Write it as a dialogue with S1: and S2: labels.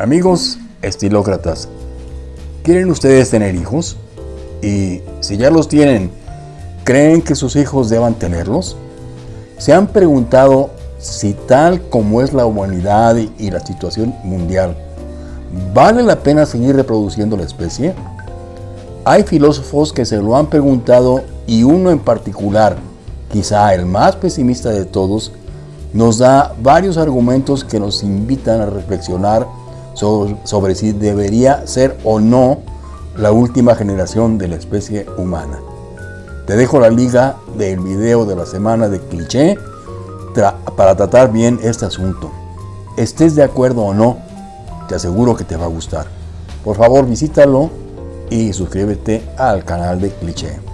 S1: Amigos estilócratas, ¿quieren ustedes tener hijos? Y si ya los tienen, ¿creen que sus hijos deban tenerlos? ¿Se han preguntado si tal como es la humanidad y la situación mundial, ¿vale la pena seguir reproduciendo la especie? Hay filósofos que se lo han preguntado y uno en particular, quizá el más pesimista de todos, nos da varios argumentos que nos invitan a reflexionar sobre, si debería ser o no la última generación de la especie humana. Te dejo la liga del video de la semana de cliché para tratar bien este asunto. Estés de acuerdo o no, te aseguro que te va a gustar. Por favor visítalo y suscríbete al canal de cliché.